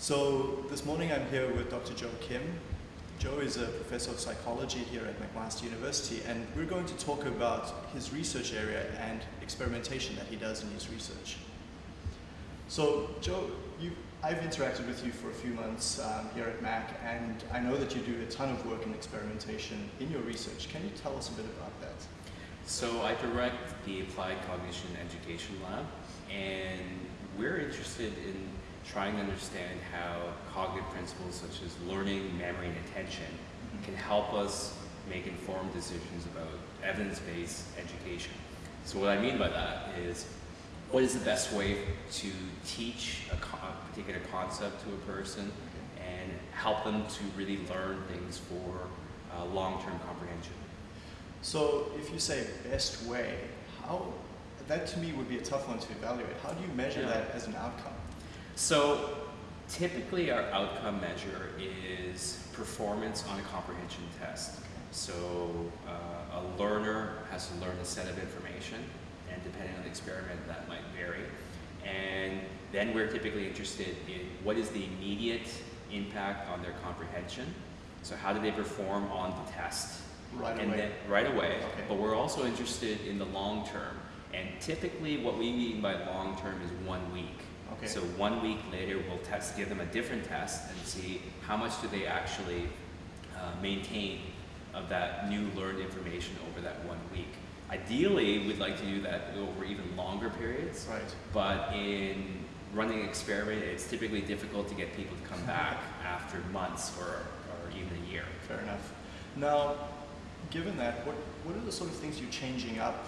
So this morning I'm here with Dr. Joe Kim. Joe is a professor of psychology here at McMaster University and we're going to talk about his research area and experimentation that he does in his research. So Joe, I've interacted with you for a few months um, here at Mac and I know that you do a ton of work in experimentation in your research. Can you tell us a bit about that? So I direct the Applied Cognition Education Lab and we're interested in trying to understand how cognitive principles such as learning, memory, and attention can help us make informed decisions about evidence-based education. So what I mean by that is, what is the best way to teach a, particular concept to a person and help them to really learn things for uh, long-term comprehension? So if you say best way, how, that to me would be a tough one to evaluate. How do you measure Yeah. that as an outcome? So typically our outcome measure is performance on a comprehension test. So uh, a learner has to learn a set of information and depending on the experiment that might vary. And then we're typically interested in what is the immediate impact on their comprehension. So how do they perform on the test? Right and away. Then, right away. Okay. But we're also interested in the long term. And typically what we mean by long term is one week. Okay. So one week later, we'll test, give them a different test and see how much do they actually uh, maintain of that new learned information over that one week. Ideally, we'd like to do that over even longer periods, Right. but in running an experiment, it's typically difficult to get people to come back after months or, or even a year. Fair enough. Now, given that, what, what are the sort of things you're changing up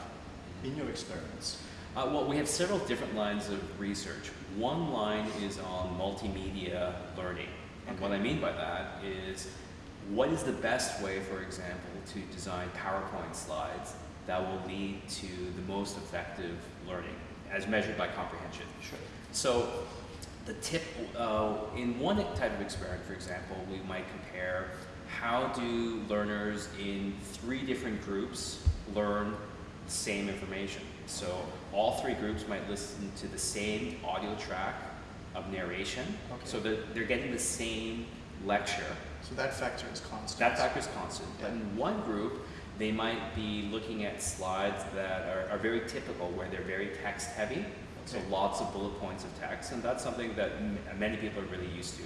in your experiments? Uh, well, we have several different lines of research. One line is on multimedia learning. And what I mean by that is what is the best way, for example, to design PowerPoint slides that will lead to the most effective learning as measured by comprehension. Sure. So the tip, uh, in one type of experiment, for example, we might compare how do learners in three different groups learn same information. So all three groups might listen to the same audio track of narration, Okay. so that they're getting the same lecture. So that factor is constant. That factor is constant. Yeah. But in one group, they might be looking at slides that are, are very typical, where they're very text heavy, so Okay. lots of bullet points of text, and that's something that m- many people are really used to.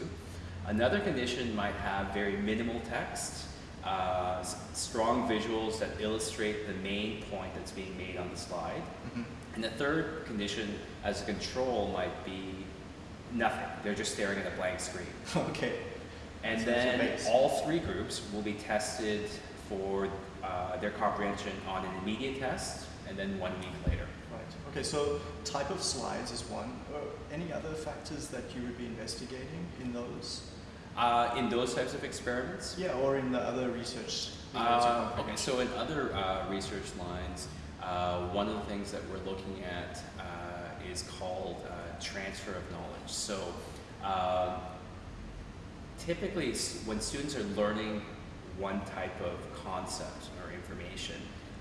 Another condition might have very minimal text, uh, strong visuals that illustrate the main point that's being made on the slide. Mhm. And the third condition as a control might be nothing. They're just staring at a blank screen. okay. And So then all three groups will be tested for uh, their comprehension on an immediate test and then one week later. Right. Okay, so type of slides is one. Uh, any other factors that you would be investigating in those? Uh, in those types of experiments, Yeah, or in the other research? uh, okay, so in other uh, research lines, uh, one of the things that we're looking at uh, is called uh, transfer of knowledge. So uh, typically when students are learning one type of concept or information,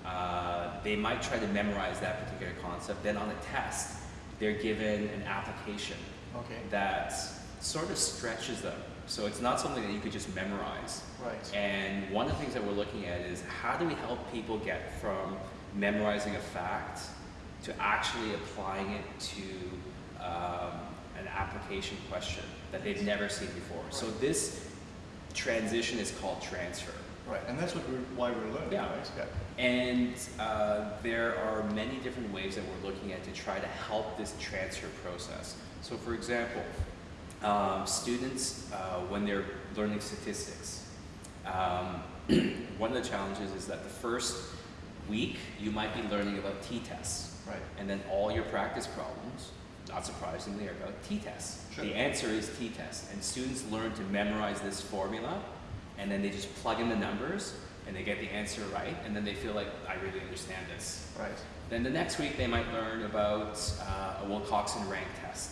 uh, they might try to memorize that particular concept. Then on a test, they're given an application Okay, that sort of stretches them. So it's not something that you could just memorize. right. And one of the things that we're looking at is how do we help people get from memorizing a fact to actually applying it to um, an application question that they've never seen before. So this transition is called transfer. Right, and that's what we're, why we're learning, Yeah. right? Yeah. And uh, there are many different ways that we're looking at to try to help this transfer process. So for example, um, students, uh, when they're learning statistics, um, one of the challenges is that the first week you might be learning about t-tests. Right. And then all your practice problems, not surprisingly, are about t-tests. Sure. The answer is t-test. And students learn to memorize this formula, and then they just plug in the numbers, and they get the answer right, and then they feel like, I really understand this. Right. Then the next week they might learn about uh, a Wilcoxon rank test.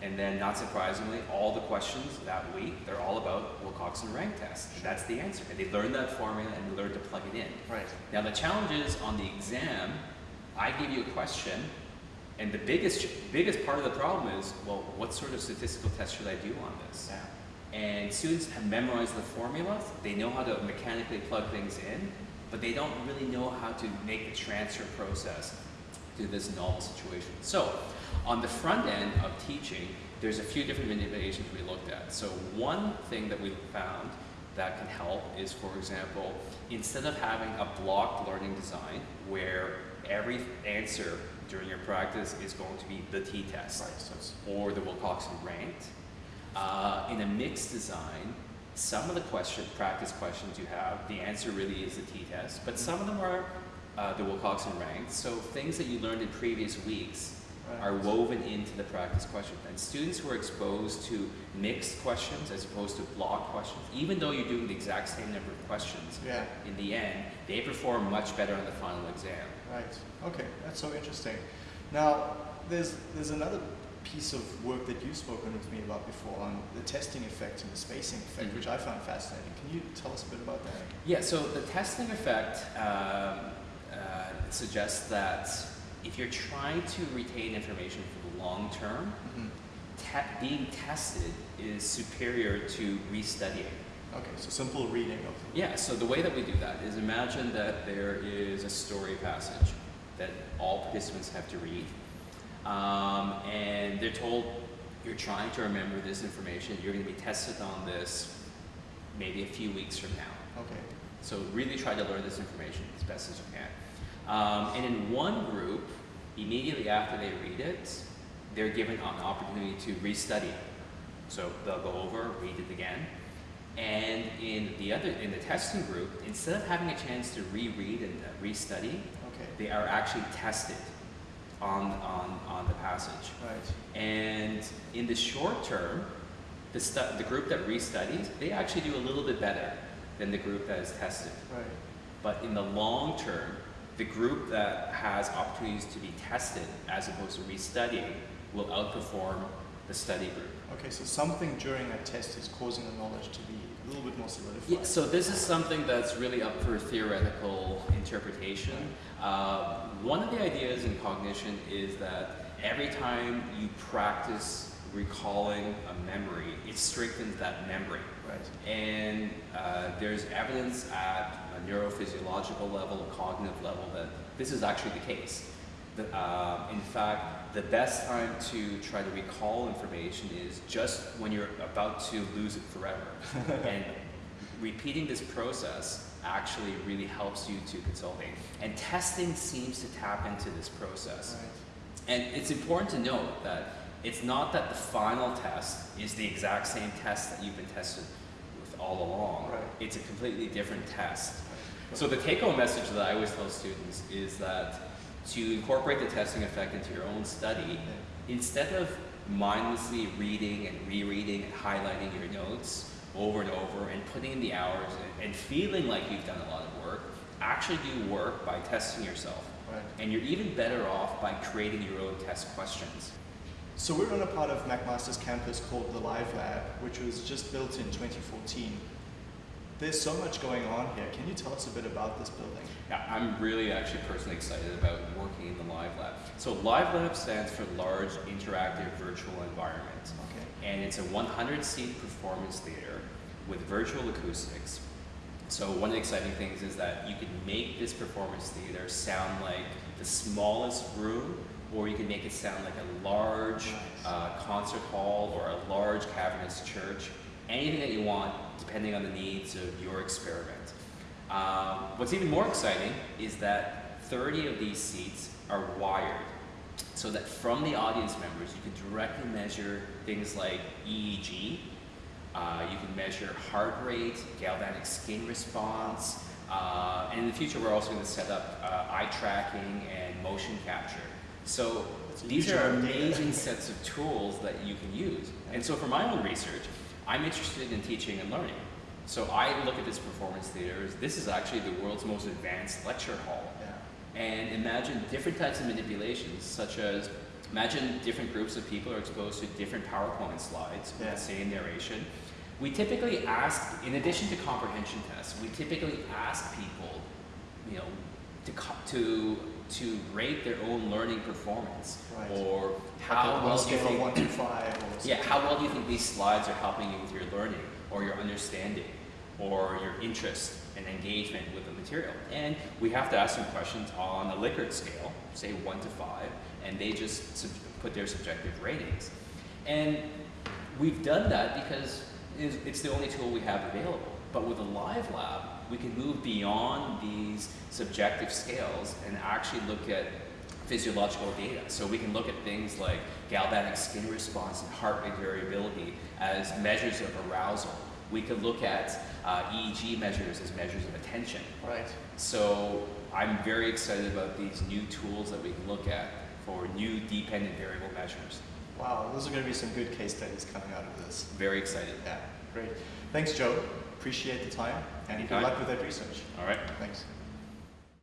And then, not surprisingly, all the questions that week, they're all about Wilcoxon rank test. And that's the answer. And they learn that formula and they learn to plug it in. Right. Now the challenge is on the exam, I give you a question, And the biggest biggest part of the problem is, well, what sort of statistical test should I do on this? Yeah. And students have memorized the formulas, they know how to mechanically plug things in, but they don't really know how to make the transfer process to this novel situation. So, on the front end of teaching, there's a few different manipulations we looked at. So one thing that we found that can help is, for example, instead of having a blocked learning design where every answer during your practice is going to be the t-test Right. Or the Wilcoxon ranked, uh, in a mixed design, some of the question, practice questions you have, the answer really is the t-test, but some of them are uh, the Wilcoxon ranked. So things that you learned in previous weeks right. are woven into the practice question. And students who are exposed to mixed questions as opposed to block questions, even though you're doing the exact same number of questions, Yeah. in the end, they perform much better on the final exam. Right. Okay, that's so interesting. Now, there's there's another piece of work that you've spoken with me about before on the testing effect and the spacing effect, Mhm. which I found fascinating. Can you tell us a bit about that? Yeah, so the testing effect um, suggests that if you're trying to retain information for the long term, hmm te- being tested is superior to restudying. Okay, so simple reading of. Yeah, so the way that we do that is imagine that there is a story passage that all participants have to read. Um, and they're told you're trying to remember this information, you're going to be tested on this maybe a few weeks from now. Okay. So really try to learn this information as best as you can. Um, and in one group, immediately after they read it, they're given an opportunity to restudy. So they'll go over, read it again. And in the other, in the testing group, instead of having a chance to reread and uh, restudy, Okay. they are actually tested on, on, on the passage. Right. And in the short term, the, stu- the group that restudies, they actually do a little bit better than the group that is tested. Right. But in the long term, the group that has opportunities to be tested as opposed to restudying will outperform the study group. Okay, so something during a test is causing the knowledge to be a little bit more solidified. Yeah, so this is something that's really up for theoretical interpretation. Uh, one of the ideas in cognition is that every time you practice recalling a memory, it strengthens that memory. Right. And uh, there's evidence at a neurophysiological level, a cognitive level, that this is actually the case. The, uh, in fact, the best time to try to recall information is just when you're about to lose it forever. and repeating this process actually really helps you to consolidate. And testing seems to tap into this process. Right. And it's important to note that it's not that the final test is the exact same test that you've been tested with all along. Right. It's a completely different test. So the take-home message that I always tell students is that to incorporate the testing effect into your own study, instead of mindlessly reading and rereading and highlighting your notes over and over and putting in the hours and, and feeling like you've done a lot of work, actually do work by testing yourself. Right. And you're even better off by creating your own test questions. So we're on a part of McMaster's campus called the Live Lab, which was just built in 2014. There's so much going on here. Can you tell us a bit about this building? Yeah, I'm really actually personally excited about working in the Live Lab. So Live Lab stands for Large Interactive Virtual Environment. Okay. And it's a 100 seat performance theater with virtual acoustics. So one of the exciting things is that you can make this performance theater sound like the smallest room, or you can make it sound like a large uh, concert hall or a large cavernous church. Anything that you want, depending on the needs of your experiment. Um, what's even more exciting is that 30 of these seats are wired so that from the audience members you can directly measure things like EEG, uh, you can measure heart rate, galvanic skin response, uh, and in the future we're also going to set up uh, eye tracking and motion capture. So these are amount of data. amazing sets of tools that you can use. And so for my own research, I'm interested in teaching and learning. So I look at this performance theater as this is actually the world's most advanced lecture hall Yeah. and imagine different types of manipulations, such as imagine different groups of people are exposed to different PowerPoint slides with Yeah. the same narration. We typically ask, in addition to comprehension tests, we typically ask people, you know, to, to to rate their own learning performance Right. or how a well do you think one to five yeah, how well do you think these slides are helping you with your learning or your understanding or your interest and engagement with the material? And we have to ask them questions on a Likert scale, say one to five, and they just sub- put their subjective ratings. And we've done that because it's the only tool we have available. But with a live lab, we can move beyond these subjective scales and actually look at physiological data. So we can look at things like galvanic skin response and heart rate variability as measures of arousal. We could look at uh, EEG measures as measures of attention. Right. So I'm very excited about these new tools that we can look at for new dependent variable measures. Wow, those are going to be some good case studies coming out of this. Very excited. Yeah, great. Thanks, Joe. Appreciate the time and good luck with that research. All right. Thanks.